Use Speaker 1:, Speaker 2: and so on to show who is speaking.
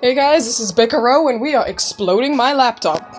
Speaker 1: Hey guys, this is Bicaro and we are exploding my laptop.